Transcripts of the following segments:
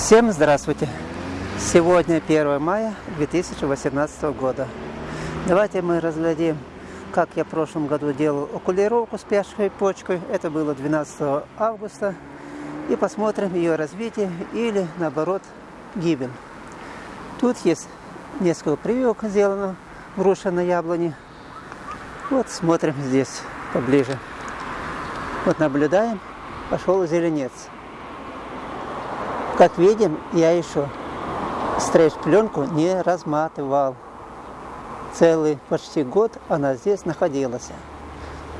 Всем здравствуйте! Сегодня 1 мая 2018 года. Давайте мы разглядим, как я в прошлом году делал окулировку с пяшкой почкой. Это было 12 августа. И посмотрим ее развитие или наоборот гибель. Тут есть несколько прививок сделано, груша на яблоне. Вот смотрим здесь поближе. Вот наблюдаем, пошел зеленец. Как видим, я еще стрейч-пленку не разматывал. Целый почти год она здесь находилась.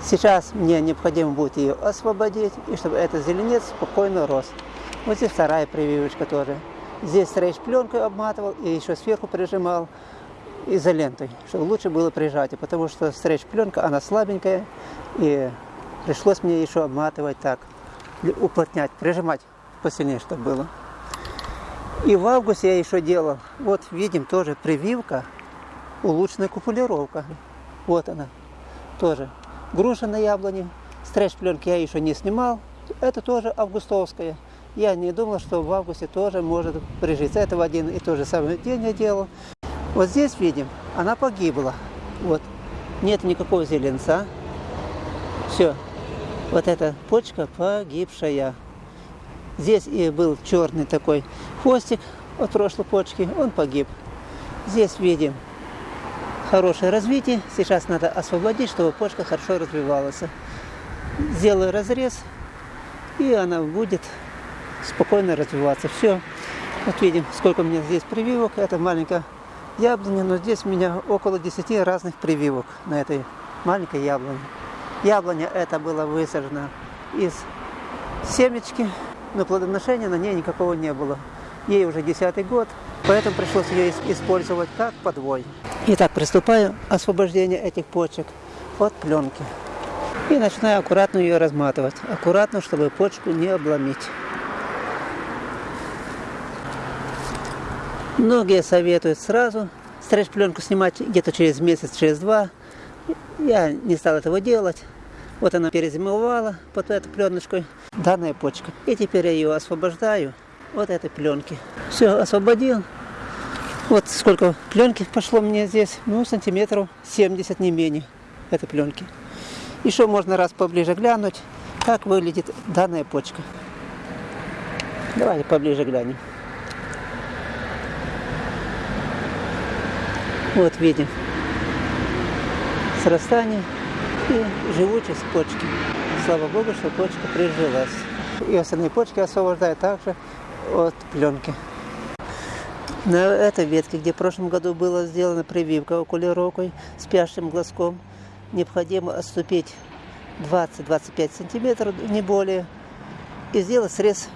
Сейчас мне необходимо будет ее освободить, и чтобы этот зеленец спокойно рос. Вот здесь вторая прививочка тоже. Здесь стрейч-пленкой обматывал и еще сверху прижимал изолентой, чтобы лучше было прижатие, потому что стрейч-пленка, она слабенькая, и пришлось мне еще обматывать так, уплотнять, прижимать посильнее, чтобы было. И в августе я еще делал, вот видим тоже прививка, улучшенная купулировка. Вот она, тоже. Груша на яблоне, стрейч-пленки я еще не снимал, это тоже августовская. Я не думал, что в августе тоже может прижиться. Это в один и тот же самый день я делал. Вот здесь видим, она погибла. Вот. Нет никакого зеленца. Все. Вот эта почка погибшая. Здесь и был черный такой хвостик от прошлой почки, он погиб. Здесь видим хорошее развитие. Сейчас надо освободить, чтобы почка хорошо развивалась. Сделаю разрез, и она будет спокойно развиваться. Все. Вот видим, сколько у меня здесь прививок. Это маленькая яблоня, но здесь у меня около 10 разных прививок на этой маленькой яблоне. Яблоня это было высажено из семечки но плодоношения на ней никакого не было. Ей уже десятый год, поэтому пришлось ее использовать как подвой. Итак, приступаю к освобождению этих почек от пленки. И начинаю аккуратно ее разматывать. Аккуратно, чтобы почку не обломить. Многие советуют сразу стрейч-пленку снимать где-то через месяц, через два. Я не стал этого делать. Вот она перезимовала под этой пленочкой, данная почка. И теперь я ее освобождаю от этой пленки. Все, освободил. Вот сколько пленки пошло мне здесь, ну, сантиметров 70, не менее, этой пленки. Еще можно раз поближе глянуть, как выглядит данная почка. Давайте поближе глянем. Вот видим срастание и живучесть почки. Слава Богу, что почка прижилась. И остальные почки освобождают также от пленки. На этой ветке, где в прошлом году была сделана прививка окулировкой с пящим глазком, необходимо отступить 20-25 сантиметров, не более, и сделать срез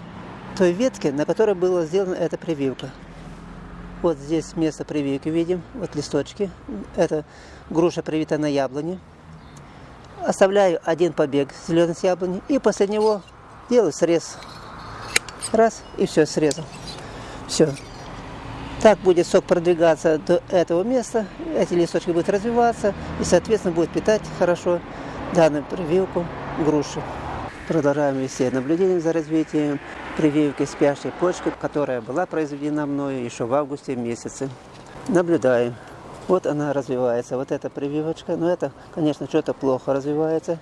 той ветки, на которой была сделана эта прививка. Вот здесь место прививки видим, вот листочки. Это груша привита на яблоне оставляю один побег зеленой яблони и после него делаю срез. Раз, и все, срезал. Все. Так будет сок продвигаться до этого места, эти листочки будут развиваться и, соответственно, будет питать хорошо данную прививку груши. Продолжаем вести наблюдение за развитием прививки спящей почки, которая была произведена мною еще в августе месяце. Наблюдаем. Вот она развивается, вот эта прививочка. Но это, конечно, что-то плохо развивается.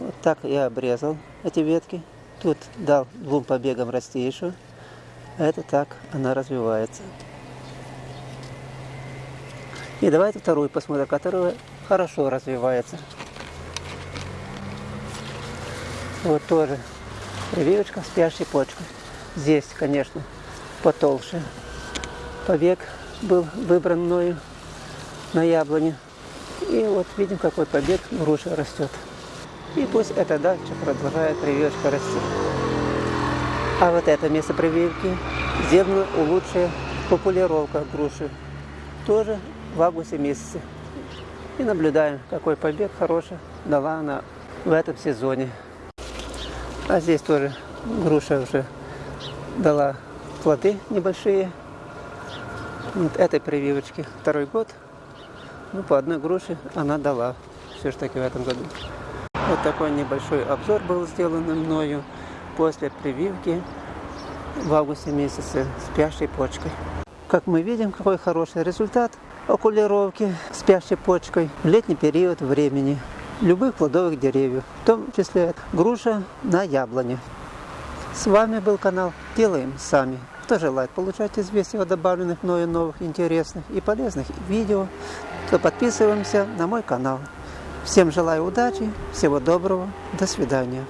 Вот так я обрезал эти ветки. Тут дал двум побегам расти еще. Это так она развивается. И давайте вторую посмотрим, которая хорошо развивается. Вот тоже прививочка спящей почкой. Здесь, конечно, потолще побег был выбран мною на яблоне. И вот видим, какой побег груша растет. И пусть это дальше продолжает прививочка расти. А вот это место прививки сделано лучшая популировка груши. Тоже в августе месяце. И наблюдаем, какой побег хороший дала она в этом сезоне. А здесь тоже груша уже дала плоды небольшие. Вот этой прививочки второй год – ну, по одной груши она дала все же таки в этом году. Вот такой небольшой обзор был сделан мною после прививки в августе месяце спящей почкой. Как мы видим, какой хороший результат окулировки спящей почкой в летний период времени любых плодовых деревьев, в том числе груша на яблоне. С вами был канал «Делаем сами». Кто желает получать известия о добавленных мною новых интересных и полезных видео, то подписываемся на мой канал. Всем желаю удачи, всего доброго, до свидания.